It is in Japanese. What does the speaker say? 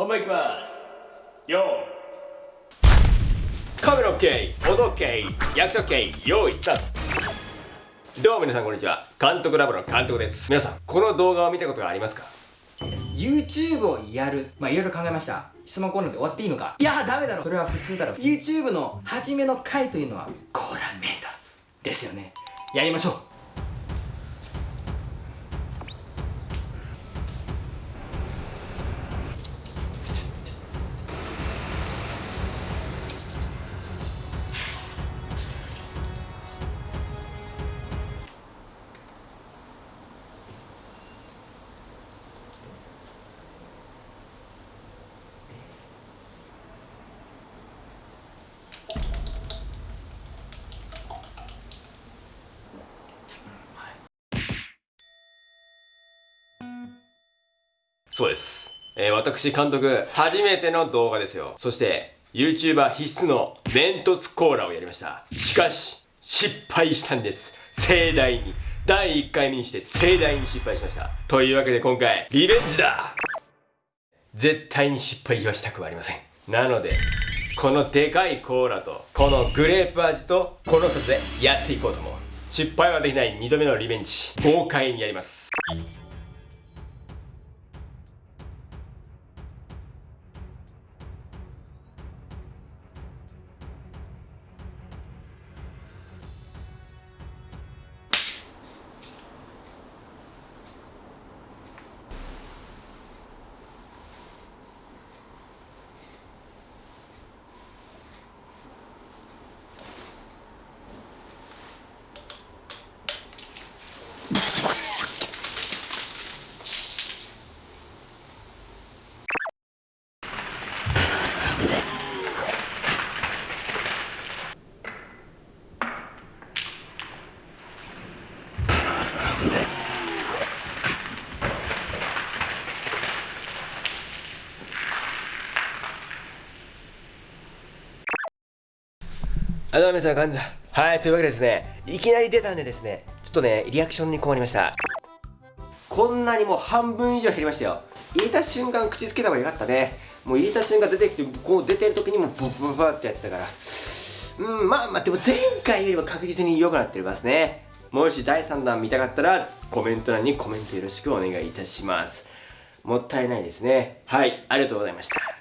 本番いきます。よーカメラ OK 音 OK 約束 OK 用意スタート。どうも皆さんこんにちは。監督ラボの監督です。皆さんこの動画を見たことがありますか？YouTube をやる。まあいろいろ考えました。質問コーナーで終わっていいのか？いやダメだろ。それは普通だろ。YouTube の初めの回というのはコーラメイトスですよね。やりましょうそうです、えー、私監督初めての動画ですよ。そして YouTuber 必須のメントスコーラをやりました。しかし失敗したんです。盛大に。第1回目にして盛大に失敗しました。というわけで今回リベンジだ！絶対に失敗はしたくはありません。なのでこのでかいコーラとこのグレープ味とこの2つでやっていこうと思う。失敗はできない2度目のリベンジ。豪快にやります。あどうも皆さん、こんにちは。はい、というわけでですね、いきなり出たんでですね、ちょっとね、リアクションに困りました。こんなにもう半分以上減りましたよ。入れた瞬間口つけた方がよかったね。もう入れた瞬間出てきて、こう出てる時にもブブブブってやってたから。うん、まあまあ、でも前回よりは確実に良くなってますね。もし第3弾見たかったら、コメント欄にコメントよろしくお願いいたします。もったいないですね。はい、ありがとうございました。